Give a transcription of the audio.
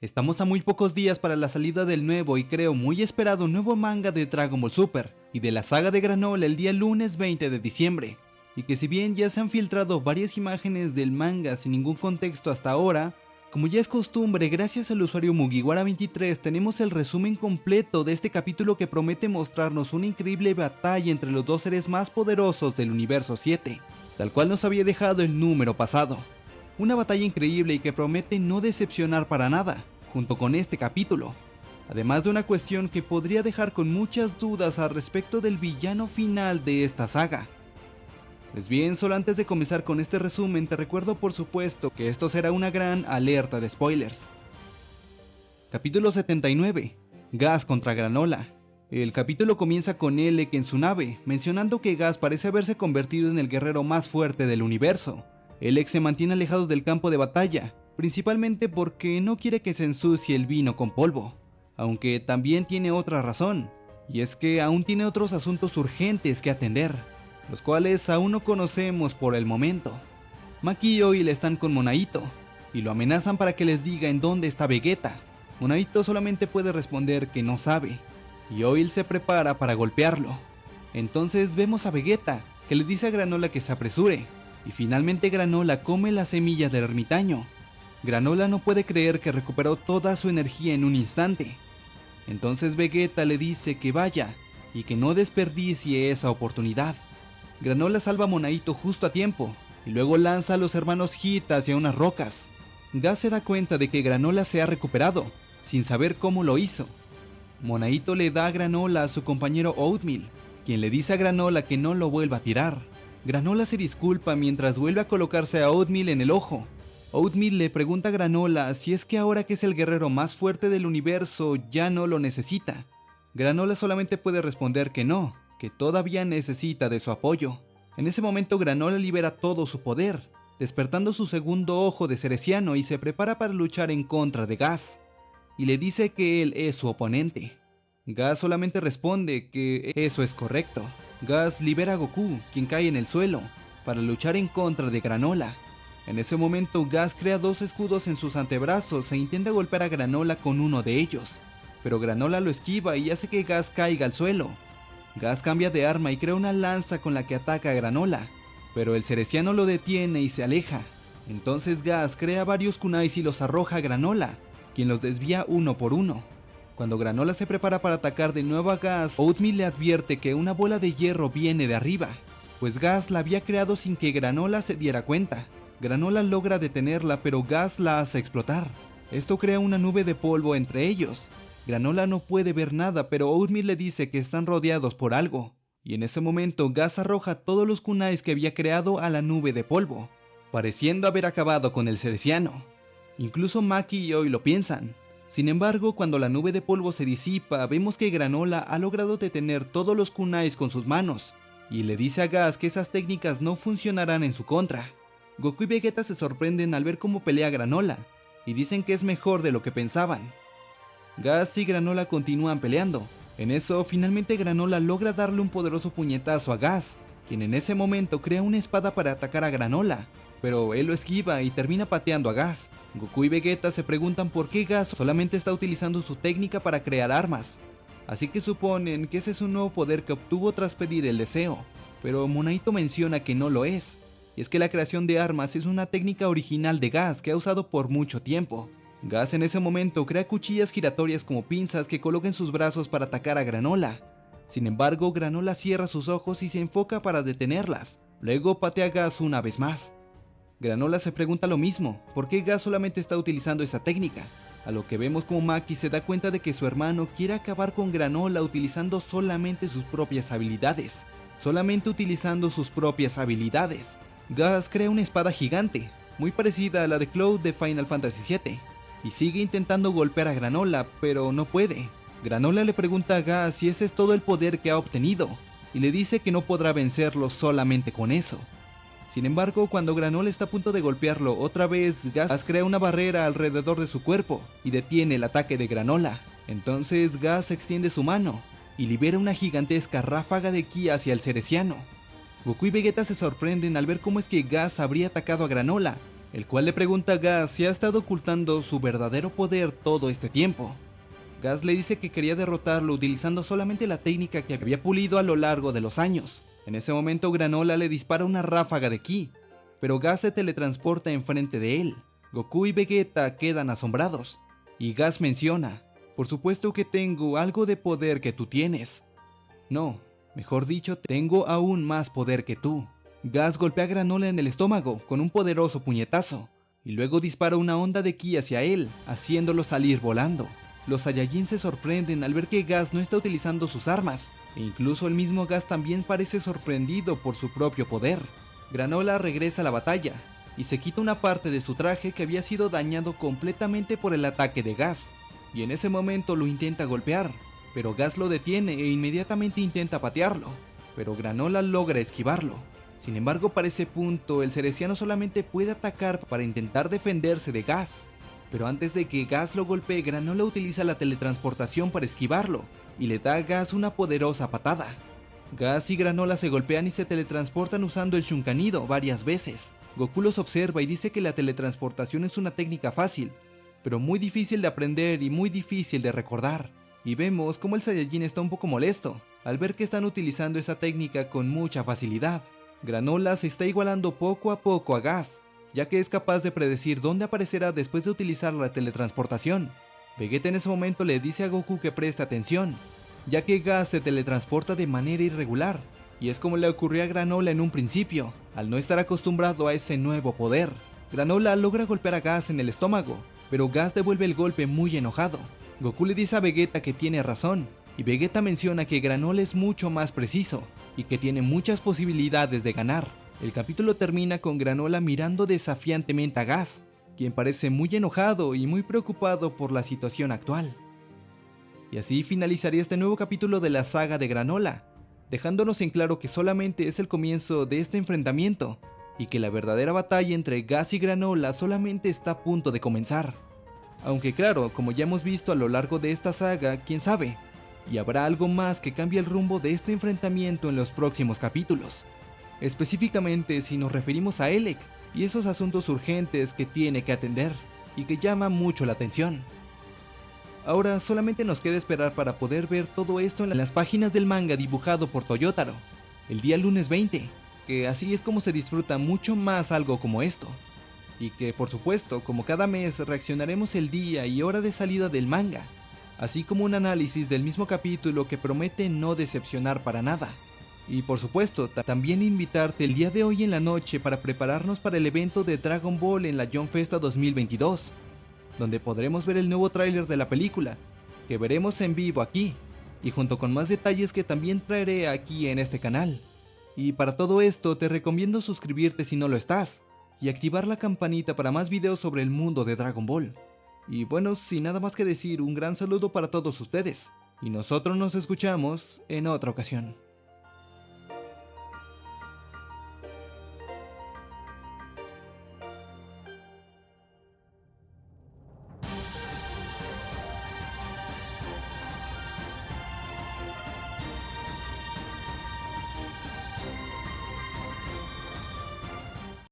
Estamos a muy pocos días para la salida del nuevo y creo muy esperado nuevo manga de Dragon Ball Super y de la saga de Granola el día lunes 20 de diciembre. Y que si bien ya se han filtrado varias imágenes del manga sin ningún contexto hasta ahora, como ya es costumbre, gracias al usuario Mugiwara23 tenemos el resumen completo de este capítulo que promete mostrarnos una increíble batalla entre los dos seres más poderosos del universo 7, tal cual nos había dejado el número pasado. Una batalla increíble y que promete no decepcionar para nada, junto con este capítulo. Además de una cuestión que podría dejar con muchas dudas al respecto del villano final de esta saga. Pues bien, solo antes de comenzar con este resumen te recuerdo por supuesto que esto será una gran alerta de spoilers. Capítulo 79. Gas contra Granola. El capítulo comienza con Elec en su nave, mencionando que Gas parece haberse convertido en el guerrero más fuerte del universo, el ex se mantiene alejado del campo de batalla, principalmente porque no quiere que se ensucie el vino con polvo, aunque también tiene otra razón, y es que aún tiene otros asuntos urgentes que atender, los cuales aún no conocemos por el momento. Maki y Oil están con Monaito, y lo amenazan para que les diga en dónde está Vegeta. Monaito solamente puede responder que no sabe, y Oil se prepara para golpearlo. Entonces vemos a Vegeta, que le dice a Granola que se apresure, y finalmente Granola come la semilla del ermitaño. Granola no puede creer que recuperó toda su energía en un instante. Entonces Vegeta le dice que vaya y que no desperdicie esa oportunidad. Granola salva a Monaito justo a tiempo y luego lanza a los hermanos Hit hacia unas rocas. Gas se da cuenta de que Granola se ha recuperado, sin saber cómo lo hizo. Monaito le da a Granola a su compañero Oatmeal, quien le dice a Granola que no lo vuelva a tirar. Granola se disculpa mientras vuelve a colocarse a Oatmeal en el ojo. Oatmeal le pregunta a Granola si es que ahora que es el guerrero más fuerte del universo ya no lo necesita. Granola solamente puede responder que no, que todavía necesita de su apoyo. En ese momento Granola libera todo su poder, despertando su segundo ojo de Cereciano y se prepara para luchar en contra de Gas, y le dice que él es su oponente. Gas solamente responde que eso es correcto. Gas libera a Goku, quien cae en el suelo, para luchar en contra de Granola. En ese momento, Gas crea dos escudos en sus antebrazos e intenta golpear a Granola con uno de ellos, pero Granola lo esquiva y hace que Gas caiga al suelo. Gas cambia de arma y crea una lanza con la que ataca a Granola, pero el cereciano lo detiene y se aleja. Entonces Gas crea varios kunais y los arroja a Granola, quien los desvía uno por uno. Cuando Granola se prepara para atacar de nuevo a Gas, Oatmeal le advierte que una bola de hierro viene de arriba, pues Gas la había creado sin que Granola se diera cuenta. Granola logra detenerla, pero Gas la hace explotar. Esto crea una nube de polvo entre ellos. Granola no puede ver nada, pero Oatmeal le dice que están rodeados por algo. Y en ese momento Gas arroja todos los kunais que había creado a la nube de polvo, pareciendo haber acabado con el cereciano. Incluso Maki y Oi lo piensan, sin embargo, cuando la nube de polvo se disipa, vemos que Granola ha logrado detener todos los kunais con sus manos, y le dice a Gas que esas técnicas no funcionarán en su contra. Goku y Vegeta se sorprenden al ver cómo pelea Granola, y dicen que es mejor de lo que pensaban. Gas y Granola continúan peleando. En eso, finalmente Granola logra darle un poderoso puñetazo a Gas, quien en ese momento crea una espada para atacar a Granola, pero él lo esquiva y termina pateando a Gas. Goku y Vegeta se preguntan por qué Gas solamente está utilizando su técnica para crear armas, así que suponen que ese es un nuevo poder que obtuvo tras pedir el deseo, pero Monaito menciona que no lo es, y es que la creación de armas es una técnica original de Gas que ha usado por mucho tiempo. Gas en ese momento crea cuchillas giratorias como pinzas que coloca en sus brazos para atacar a Granola. Sin embargo, Granola cierra sus ojos y se enfoca para detenerlas. Luego patea a Gas una vez más. Granola se pregunta lo mismo, ¿por qué Gas solamente está utilizando esa técnica? A lo que vemos como Maki se da cuenta de que su hermano quiere acabar con Granola utilizando solamente sus propias habilidades. Solamente utilizando sus propias habilidades. Gas crea una espada gigante, muy parecida a la de Cloud de Final Fantasy VII, y sigue intentando golpear a Granola, pero no puede. Granola le pregunta a Gas si ese es todo el poder que ha obtenido, y le dice que no podrá vencerlo solamente con eso. Sin embargo, cuando Granola está a punto de golpearlo otra vez, Gas crea una barrera alrededor de su cuerpo y detiene el ataque de Granola. Entonces Gas extiende su mano y libera una gigantesca ráfaga de ki hacia el cereciano. Goku y Vegeta se sorprenden al ver cómo es que Gas habría atacado a Granola, el cual le pregunta a Gas si ha estado ocultando su verdadero poder todo este tiempo. Gas le dice que quería derrotarlo utilizando solamente la técnica que había pulido a lo largo de los años. En ese momento Granola le dispara una ráfaga de ki, pero Gas se teletransporta enfrente de él. Goku y Vegeta quedan asombrados, y Gas menciona, por supuesto que tengo algo de poder que tú tienes. No, mejor dicho, tengo aún más poder que tú. Gas golpea a Granola en el estómago con un poderoso puñetazo, y luego dispara una onda de ki hacia él, haciéndolo salir volando. Los Saiyajin se sorprenden al ver que Gas no está utilizando sus armas, e incluso el mismo Gas también parece sorprendido por su propio poder. Granola regresa a la batalla, y se quita una parte de su traje que había sido dañado completamente por el ataque de Gas, y en ese momento lo intenta golpear, pero Gas lo detiene e inmediatamente intenta patearlo, pero Granola logra esquivarlo. Sin embargo, para ese punto, el cereciano solamente puede atacar para intentar defenderse de Gas, pero antes de que Gas lo golpee, Granola utiliza la teletransportación para esquivarlo, y le da a Gas una poderosa patada. Gas y Granola se golpean y se teletransportan usando el Shunkanido varias veces. Goku los observa y dice que la teletransportación es una técnica fácil, pero muy difícil de aprender y muy difícil de recordar. Y vemos como el Saiyajin está un poco molesto, al ver que están utilizando esa técnica con mucha facilidad. Granola se está igualando poco a poco a Gas, ya que es capaz de predecir dónde aparecerá después de utilizar la teletransportación. Vegeta en ese momento le dice a Goku que preste atención, ya que Gas se teletransporta de manera irregular, y es como le ocurrió a Granola en un principio, al no estar acostumbrado a ese nuevo poder. Granola logra golpear a Gas en el estómago, pero Gas devuelve el golpe muy enojado. Goku le dice a Vegeta que tiene razón, y Vegeta menciona que Granola es mucho más preciso, y que tiene muchas posibilidades de ganar. El capítulo termina con Granola mirando desafiantemente a Gas, quien parece muy enojado y muy preocupado por la situación actual. Y así finalizaría este nuevo capítulo de la saga de Granola, dejándonos en claro que solamente es el comienzo de este enfrentamiento, y que la verdadera batalla entre Gas y Granola solamente está a punto de comenzar. Aunque claro, como ya hemos visto a lo largo de esta saga, quién sabe, y habrá algo más que cambie el rumbo de este enfrentamiento en los próximos capítulos específicamente si nos referimos a Elec y esos asuntos urgentes que tiene que atender y que llama mucho la atención. Ahora solamente nos queda esperar para poder ver todo esto en las páginas del manga dibujado por Toyotaro, el día lunes 20, que así es como se disfruta mucho más algo como esto. Y que por supuesto, como cada mes, reaccionaremos el día y hora de salida del manga, así como un análisis del mismo capítulo que promete no decepcionar para nada. Y por supuesto, también invitarte el día de hoy en la noche para prepararnos para el evento de Dragon Ball en la John Festa 2022, donde podremos ver el nuevo tráiler de la película, que veremos en vivo aquí, y junto con más detalles que también traeré aquí en este canal. Y para todo esto te recomiendo suscribirte si no lo estás, y activar la campanita para más videos sobre el mundo de Dragon Ball. Y bueno, sin nada más que decir, un gran saludo para todos ustedes, y nosotros nos escuchamos en otra ocasión.